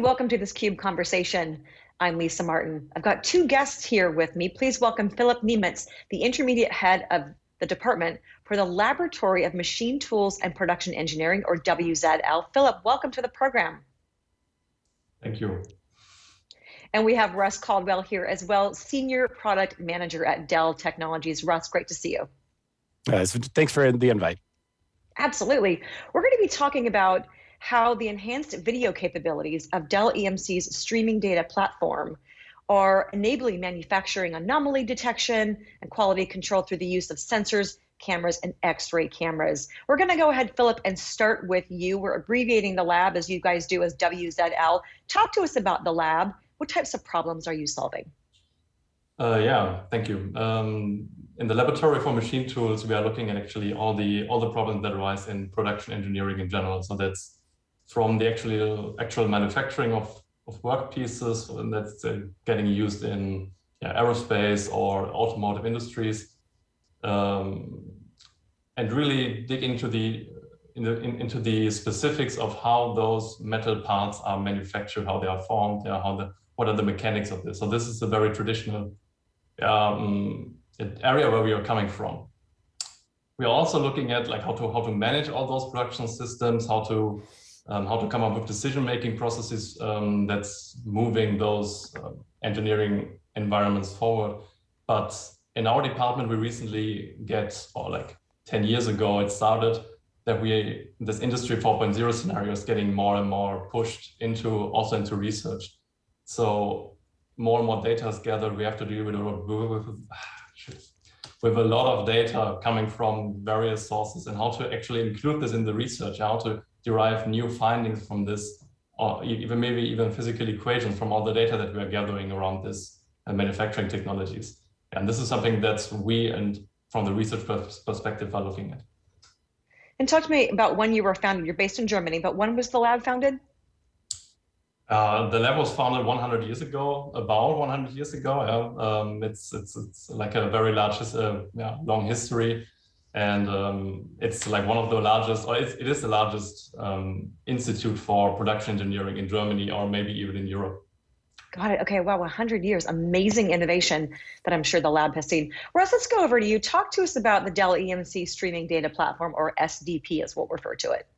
welcome to this CUBE conversation. I'm Lisa Martin. I've got two guests here with me. Please welcome Philip Niemietz, the intermediate head of the department for the Laboratory of Machine Tools and Production Engineering, or WZL. Philip, welcome to the program. Thank you. And we have Russ Caldwell here as well, Senior Product Manager at Dell Technologies. Russ, great to see you. Uh, thanks for the invite. Absolutely. We're going to be talking about how the enhanced video capabilities of Dell EMC's streaming data platform are enabling manufacturing anomaly detection and quality control through the use of sensors, cameras, and x-ray cameras. We're gonna go ahead, Philip, and start with you. We're abbreviating the lab as you guys do as WZL. Talk to us about the lab. What types of problems are you solving? Uh, yeah, thank you. Um, in the laboratory for machine tools, we are looking at actually all the all the problems that arise in production engineering in general. So that's from the actual actual manufacturing of, of work pieces and that's uh, getting used in yeah, aerospace or automotive industries um, and really dig into the, in the in, into the specifics of how those metal parts are manufactured, how they are formed, yeah, how the what are the mechanics of this. So this is a very traditional um, area where we are coming from. We are also looking at like how to how to manage all those production systems, how to um, how to come up with decision-making processes um, that's moving those uh, engineering environments forward. But in our department, we recently get, or like 10 years ago, it started that we, this industry 4.0 scenario is getting more and more pushed into, also into research. So more and more data is gathered. We have to deal with, with, with a lot of data coming from various sources and how to actually include this in the research, how to derive new findings from this, or even maybe even physical equations from all the data that we are gathering around this uh, manufacturing technologies. And this is something that we and from the research perspective are looking at. And talk to me about when you were founded. You're based in Germany, but when was the lab founded? Uh, the lab was founded 100 years ago, about 100 years ago. Yeah. Um, it's, it's, it's like a very large, uh, yeah, long history and um, it's like one of the largest, or it is the largest um, institute for production engineering in Germany, or maybe even in Europe. Got it. Okay. Wow. 100 years. Amazing innovation that I'm sure the lab has seen. Russ, let's go over to you. Talk to us about the Dell EMC Streaming Data Platform, or SDP as we'll refer to it.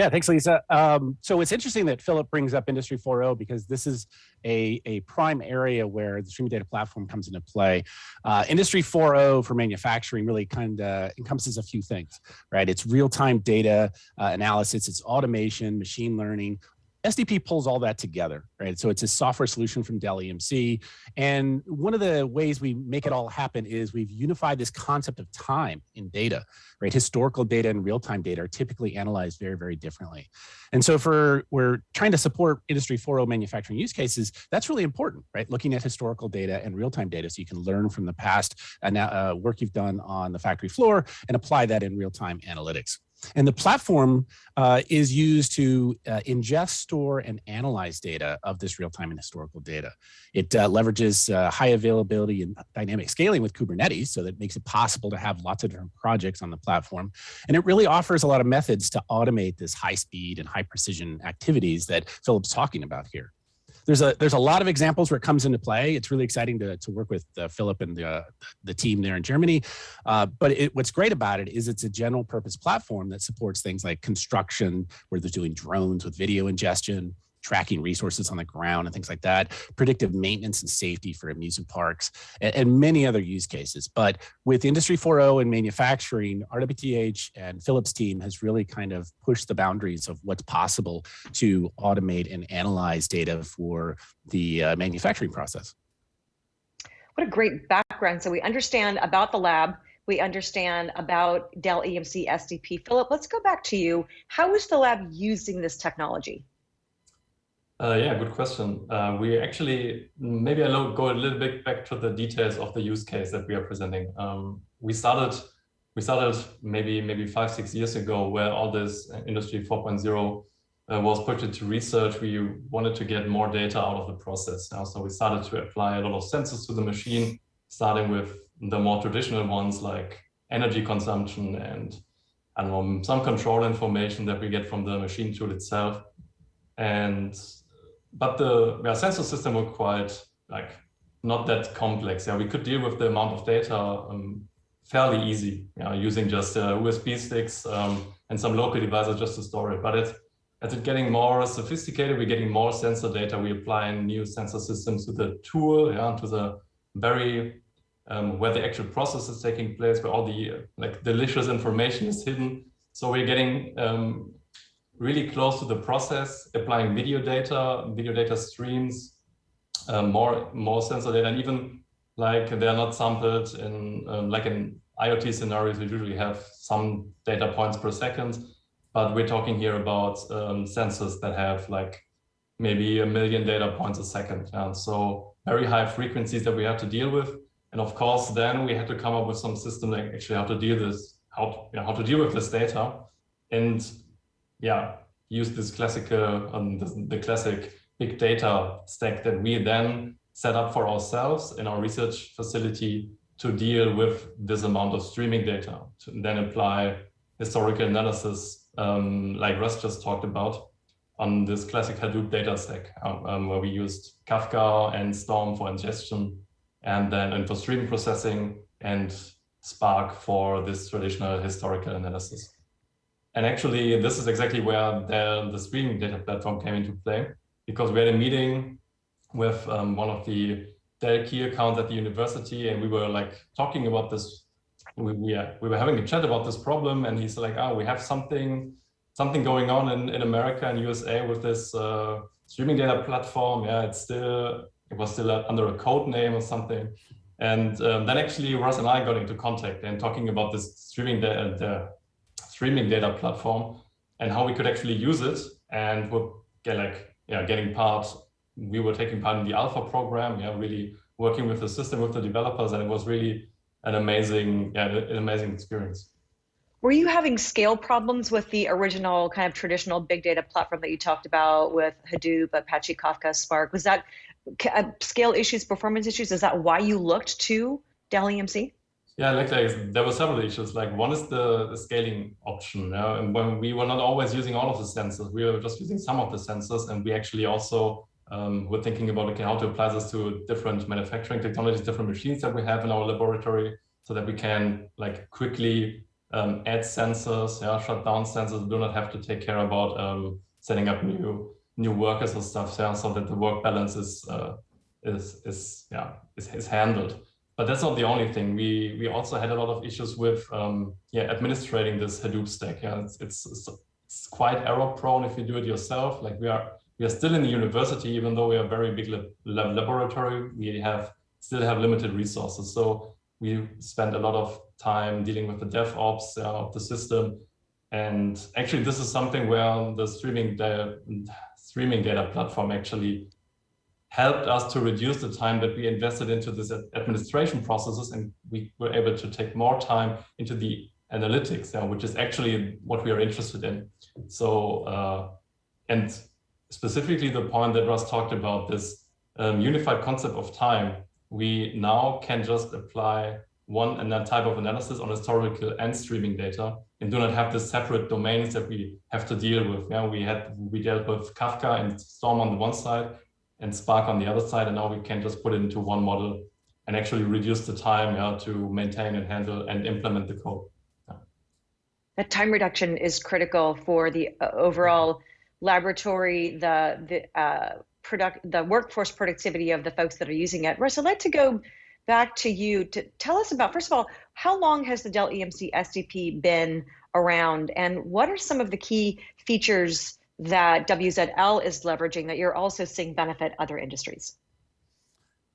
Yeah, thanks, Lisa. Um, so it's interesting that Philip brings up Industry 4.0 because this is a, a prime area where the streaming data platform comes into play. Uh, Industry 4.0 for manufacturing really kind of encompasses a few things, right? It's real-time data uh, analysis, it's automation, machine learning, SDP pulls all that together, right? So it's a software solution from Dell EMC. And one of the ways we make it all happen is we've unified this concept of time in data, right? Historical data and real-time data are typically analyzed very, very differently. And so for we're trying to support Industry 4.0 manufacturing use cases, that's really important, right? Looking at historical data and real-time data so you can learn from the past uh, work you've done on the factory floor and apply that in real-time analytics. And the platform uh, is used to uh, ingest, store, and analyze data of this real-time and historical data. It uh, leverages uh, high availability and dynamic scaling with Kubernetes, so that makes it possible to have lots of different projects on the platform. And it really offers a lot of methods to automate this high speed and high precision activities that Philip's talking about here there's a there's a lot of examples where it comes into play. It's really exciting to, to work with uh, Philip and the, uh, the team there in Germany. Uh, but it, what's great about it is it's a general purpose platform that supports things like construction, where they're doing drones with video ingestion, tracking resources on the ground and things like that, predictive maintenance and safety for amusement parks, and, and many other use cases. But with Industry 4.0 and manufacturing, RWTH and Philip's team has really kind of pushed the boundaries of what's possible to automate and analyze data for the uh, manufacturing process. What a great background. So we understand about the lab, we understand about Dell EMC SDP. Philip, let's go back to you. How is the lab using this technology? Uh, yeah, good question. Uh, we actually, maybe I'll go a little bit back to the details of the use case that we are presenting. Um, we started, we started maybe maybe five six years ago, where all this industry 4.0 uh, was put into research. We wanted to get more data out of the process. So we started to apply a lot of sensors to the machine, starting with the more traditional ones like energy consumption and know, some control information that we get from the machine tool itself. And but the yeah, sensor system were quite like not that complex. Yeah, we could deal with the amount of data um, fairly easy, yeah, using just uh, USB sticks um, and some local devices just to store it. But it, as it's getting more sophisticated, we're getting more sensor data. We apply new sensor systems to the tool, yeah, to the very um, where the actual process is taking place, where all the like delicious information is hidden. So we're getting um, really close to the process, applying video data, video data streams, uh, more more sensor data, and even like they're not sampled in um, like in IoT scenarios. We usually have some data points per second, but we're talking here about um, sensors that have like maybe a million data points a second. And so very high frequencies that we have to deal with. And of course, then we had to come up with some system that actually how to deal this, how to, how to deal with this data, and yeah, use this classical, um, the, the classic big data stack that we then set up for ourselves in our research facility to deal with this amount of streaming data, to then apply historical analysis um, like Russ just talked about on this classic Hadoop data stack, um, um, where we used Kafka and Storm for ingestion, and then and for stream processing and Spark for this traditional historical analysis. And actually, this is exactly where the, the streaming data platform came into play, because we had a meeting with um, one of the Dell key accounts at the university, and we were like talking about this. We, we, uh, we were having a chat about this problem, and he's like, "Oh, we have something something going on in, in America and USA with this uh, streaming data platform. Yeah, it's still it was still under a code name or something. And um, then actually Russ and I got into contact and talking about this streaming data, streaming data platform and how we could actually use it. And we're get like yeah getting part. We were taking part in the alpha program. Yeah, really working with the system with the developers, and it was really an amazing yeah an amazing experience. Were you having scale problems with the original kind of traditional big data platform that you talked about with Hadoop, Apache Kafka, Spark? Was that uh, scale issues, performance issues? Is that why you looked to Dell EMC? Yeah, like, like there were several issues. Like one is the, the scaling option. And when we were not always using all of the sensors, we were just using some of the sensors, and we actually also um, we're thinking about okay, how to apply this to different manufacturing technologies, different machines that we have in our laboratory, so that we can like quickly um, add sensors, yeah, shut down sensors, do not have to take care about um, setting up new new workers or stuff, yeah, so that the work balance is uh, is is yeah is, is handled. But that's not the only thing. We we also had a lot of issues with um, yeah administrating this Hadoop stack. Yeah, it's, it's it's quite error prone if you do it yourself. Like we are we are still in the university, even though we are a very big lab laboratory. We have still have limited resources. So we spend a lot of time dealing with the DevOps uh, of the system. And actually, this is something where the streaming data, streaming data platform actually helped us to reduce the time that we invested into this administration processes. And we were able to take more time into the analytics, uh, which is actually what we are interested in. So, uh, and specifically the point that Russ talked about, this um, unified concept of time, we now can just apply one and that type of analysis on historical and streaming data and do not have the separate domains that we have to deal with. Yeah, we had we dealt with Kafka and Storm on the one side and Spark on the other side, and now we can just put it into one model and actually reduce the time yeah, to maintain and handle and implement the code. That time reduction is critical for the uh, overall laboratory, the the uh, product, the workforce productivity of the folks that are using it. Russ, I'd like to go back to you to tell us about, first of all, how long has the Dell EMC SDP been around and what are some of the key features that WZL is leveraging that you're also seeing benefit other industries?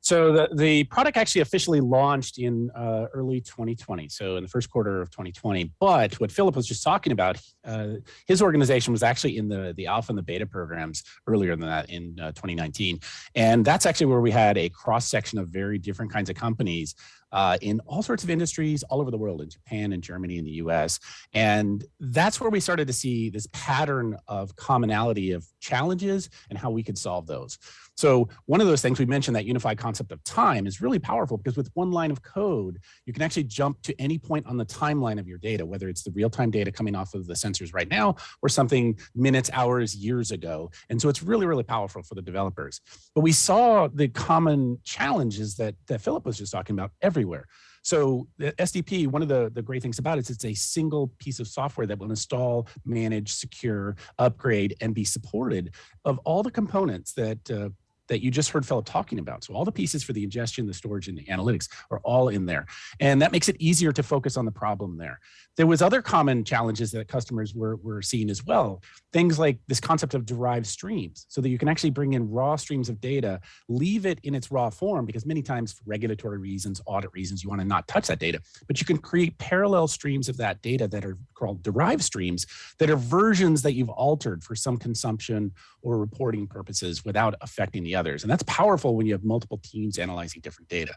So the, the product actually officially launched in uh, early 2020, so in the first quarter of 2020. But what Philip was just talking about, uh, his organization was actually in the, the alpha and the beta programs earlier than that in uh, 2019. And that's actually where we had a cross section of very different kinds of companies uh, in all sorts of industries all over the world, in Japan and Germany and the US. And that's where we started to see this pattern of commonality of challenges and how we could solve those. So one of those things we mentioned that unified concept of time is really powerful because with one line of code, you can actually jump to any point on the timeline of your data, whether it's the real-time data coming off of the sensors right now or something minutes, hours, years ago. And so it's really, really powerful for the developers. But we saw the common challenges that, that Philip was just talking about everywhere. So the SDP, one of the, the great things about it is it's a single piece of software that will install, manage, secure, upgrade, and be supported of all the components that uh, that you just heard Philip talking about. So all the pieces for the ingestion, the storage, and the analytics are all in there. And that makes it easier to focus on the problem there. There was other common challenges that customers were, were seeing as well. Things like this concept of derived streams, so that you can actually bring in raw streams of data, leave it in its raw form, because many times for regulatory reasons, audit reasons, you want to not touch that data, but you can create parallel streams of that data that are called derived streams that are versions that you've altered for some consumption or reporting purposes without affecting the others. And that's powerful when you have multiple teams analyzing different data.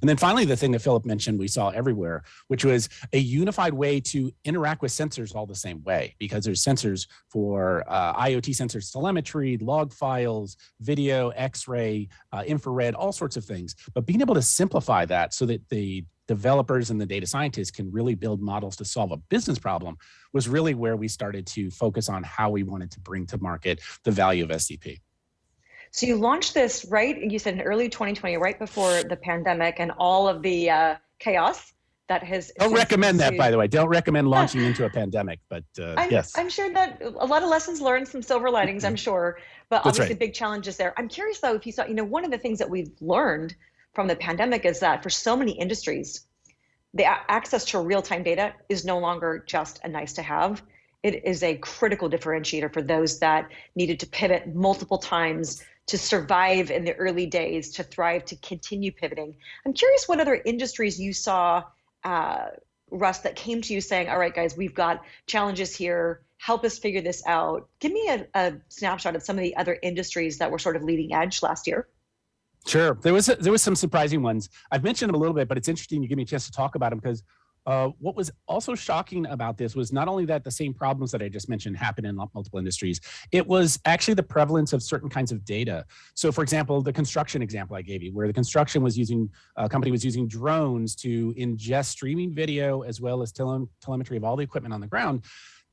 And then finally, the thing that Philip mentioned we saw everywhere, which was a unified way to interact with sensors all the same way, because there's sensors for uh, IoT sensors, telemetry, log files, video, x-ray, uh, infrared, all sorts of things. But being able to simplify that so that the developers and the data scientists can really build models to solve a business problem was really where we started to focus on how we wanted to bring to market the value of SDP. So you launched this right, you said in early 2020, right before the pandemic and all of the uh, chaos that has. Don't recommend that, by the way. Don't recommend launching into a pandemic, but uh, I'm, yes. I'm sure that a lot of lessons learned, some silver linings, I'm sure, but That's obviously right. big challenges there. I'm curious though, if you saw, you know, one of the things that we've learned from the pandemic is that for so many industries, the access to real-time data is no longer just a nice to have. It is a critical differentiator for those that needed to pivot multiple times to survive in the early days, to thrive, to continue pivoting. I'm curious what other industries you saw, uh, Russ, that came to you saying, all right, guys, we've got challenges here. Help us figure this out. Give me a, a snapshot of some of the other industries that were sort of leading edge last year. Sure, there was there was some surprising ones. I've mentioned them a little bit, but it's interesting you give me a chance to talk about them because uh, what was also shocking about this was not only that the same problems that I just mentioned happen in multiple industries, it was actually the prevalence of certain kinds of data. So for example, the construction example I gave you, where the construction was using, a company was using drones to ingest streaming video as well as tele telemetry of all the equipment on the ground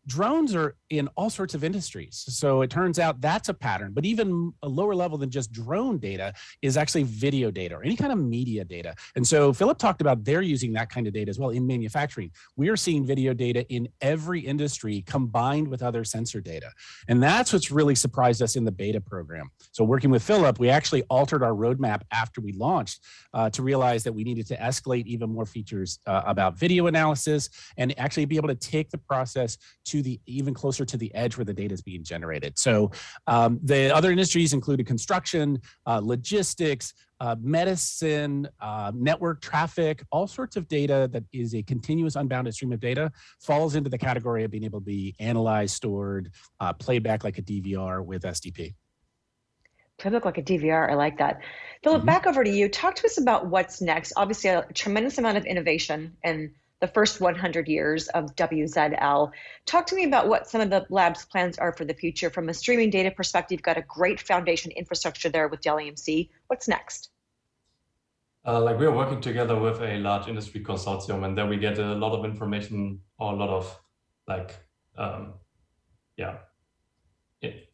drones are in all sorts of industries. So it turns out that's a pattern, but even a lower level than just drone data is actually video data or any kind of media data. And so Philip talked about they're using that kind of data as well in manufacturing. We are seeing video data in every industry combined with other sensor data. And that's what's really surprised us in the beta program. So working with Philip, we actually altered our roadmap after we launched uh, to realize that we needed to escalate even more features uh, about video analysis and actually be able to take the process to to the even closer to the edge where the data is being generated. So um, the other industries included construction, uh, logistics, uh, medicine, uh, network traffic, all sorts of data that is a continuous unbounded stream of data falls into the category of being able to be analyzed, stored, uh, played back like a DVR with SDP. Playback like a DVR, I like that. Philip, mm -hmm. back over to you. Talk to us about what's next. Obviously, a tremendous amount of innovation and the first 100 years of WZL. Talk to me about what some of the lab's plans are for the future. From a streaming data perspective, you've got a great foundation infrastructure there with Dell EMC. What's next? Uh, like we are working together with a large industry consortium and there we get a lot of information or a lot of like, um, yeah, it,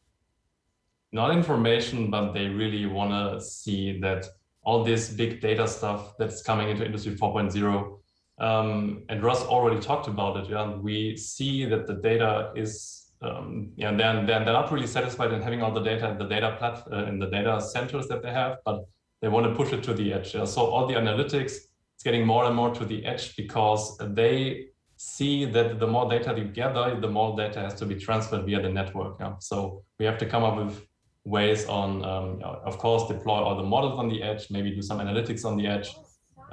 not information, but they really want to see that all this big data stuff that's coming into industry 4.0 um, and Russ already talked about it. Yeah, we see that the data is, um, yeah, they're, they're, they're not really satisfied in having all the data in the data plat uh, in the data centers that they have, but they want to push it to the edge. Yeah? So all the analytics, it's getting more and more to the edge because they see that the more data you gather, the more data has to be transferred via the network. Yeah? So we have to come up with ways on, um, of course, deploy all the models on the edge, maybe do some analytics on the edge,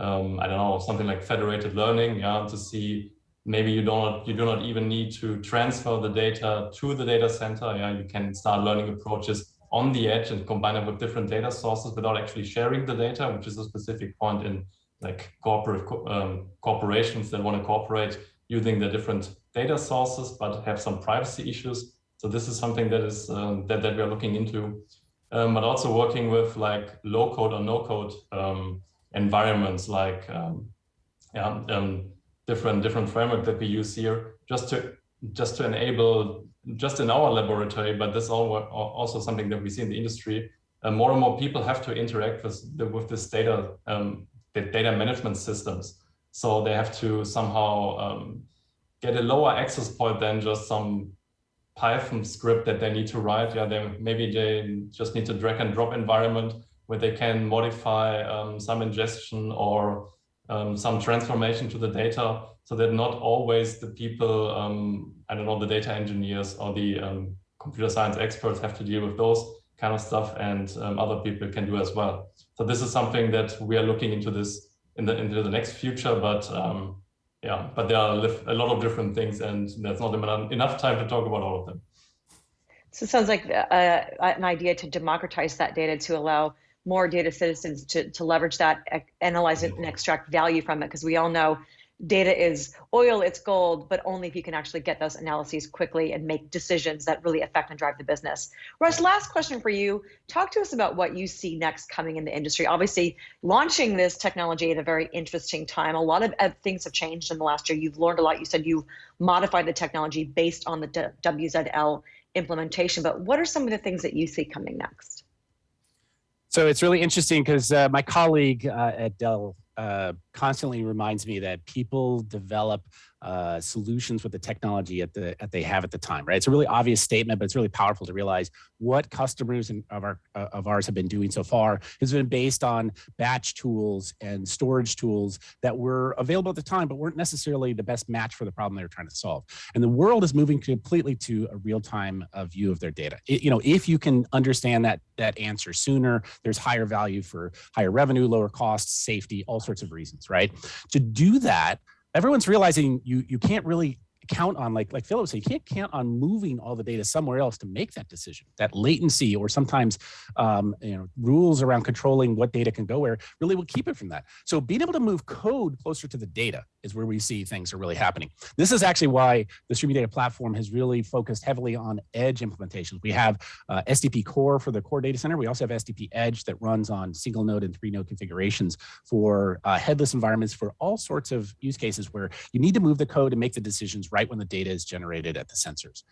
um, I don't know, something like federated learning, yeah, to see maybe you don't you do not even need to transfer the data to the data center. Yeah, you can start learning approaches on the edge and combine them with different data sources without actually sharing the data, which is a specific point in like corporate um, corporations that want to cooperate using the different data sources, but have some privacy issues. So this is something that is um, that, that we are looking into, um, but also working with like low code or no code um, environments, like um, yeah, um, different different framework that we use here, just to just to enable just in our laboratory, but this is also something that we see in the industry. Uh, more and more people have to interact with the, with this data um, the data management systems. So they have to somehow um, get a lower access point than just some Python script that they need to write. Yeah, they maybe they just need to drag and drop environment where they can modify um, some ingestion or um, some transformation to the data so that not always the people, um, I don't know, the data engineers or the um, computer science experts have to deal with those kind of stuff and um, other people can do as well. So this is something that we are looking into this in the into the next future, but um, yeah, but there are a lot of different things and there's not enough time to talk about all of them. So it sounds like uh, an idea to democratize that data to allow more data citizens to, to leverage that, analyze it and extract value from it. Because we all know data is oil, it's gold, but only if you can actually get those analyses quickly and make decisions that really affect and drive the business. Russ, last question for you. Talk to us about what you see next coming in the industry. Obviously, launching this technology at a very interesting time. A lot of uh, things have changed in the last year. You've learned a lot. You said you've modified the technology based on the WZL implementation, but what are some of the things that you see coming next? So it's really interesting because uh, my colleague uh, at Dell uh, constantly reminds me that people develop uh, solutions with the technology at the at they have at the time, right? It's a really obvious statement, but it's really powerful to realize what customers in, of our uh, of ours have been doing so far has been based on batch tools and storage tools that were available at the time, but weren't necessarily the best match for the problem they were trying to solve. And the world is moving completely to a real time uh, view of their data. It, you know, if you can understand that that answer sooner, there's higher value for higher revenue, lower costs, safety, all sorts of reasons, right? To do that everyone's realizing you you can't really count on like like Philip said, you can't count on moving all the data somewhere else to make that decision. That latency or sometimes um, you know rules around controlling what data can go where really will keep it from that. So being able to move code closer to the data is where we see things are really happening. This is actually why the streaming data platform has really focused heavily on edge implementations. We have uh, SDP core for the core data center. We also have SDP edge that runs on single node and three node configurations for uh, headless environments for all sorts of use cases where you need to move the code and make the decisions right right when the data is generated at the sensors.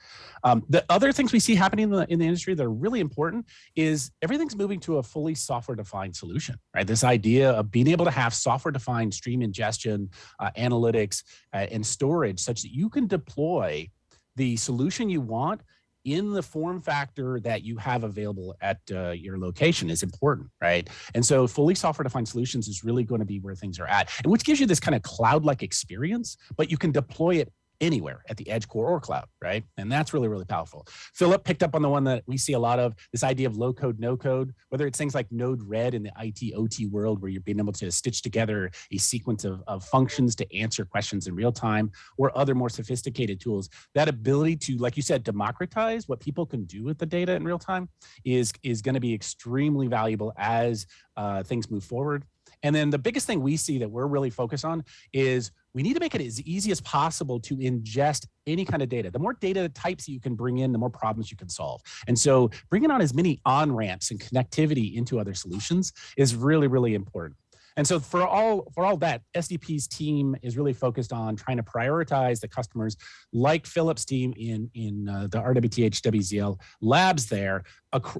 Um, the other things we see happening in the, in the industry that are really important is everything's moving to a fully software-defined solution, right? This idea of being able to have software-defined stream ingestion, uh, analytics, uh, and storage such that you can deploy the solution you want in the form factor that you have available at uh, your location is important, right? And so fully software defined solutions is really going to be where things are at, and which gives you this kind of cloud-like experience, but you can deploy it anywhere at the edge core or cloud, right? And that's really, really powerful. Philip picked up on the one that we see a lot of, this idea of low code, no code, whether it's things like Node-RED in the IT OT world, where you're being able to stitch together a sequence of, of functions to answer questions in real time, or other more sophisticated tools. That ability to, like you said, democratize what people can do with the data in real time is, is gonna be extremely valuable as uh, things move forward. And then the biggest thing we see that we're really focused on is we need to make it as easy as possible to ingest any kind of data. The more data types you can bring in, the more problems you can solve. And so bringing on as many on-ramps and connectivity into other solutions is really, really important. And so for all for all that, SDP's team is really focused on trying to prioritize the customers like Philip's team in, in uh, the RWTH WZL labs there,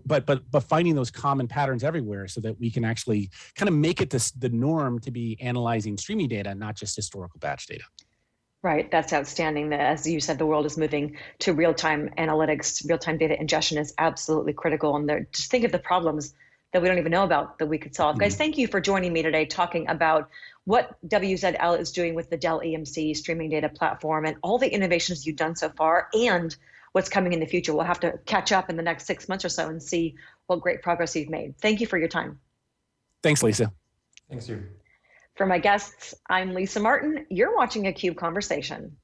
but, but, but finding those common patterns everywhere so that we can actually kind of make it this, the norm to be analyzing streaming data, not just historical batch data. Right, that's outstanding. That as you said, the world is moving to real-time analytics. Real-time data ingestion is absolutely critical. And just think of the problems that we don't even know about that we could solve. Mm-hmm. Guys, thank you for joining me today talking about what WZL is doing with the Dell EMC streaming data platform and all the innovations you've done so far and what's coming in the future. We'll have to catch up in the next six months or so and see what great progress you've made. Thank you for your time. Thanks, Lisa. Thanks you. For my guests, I'm Lisa Martin. You're watching a CUBE Conversation.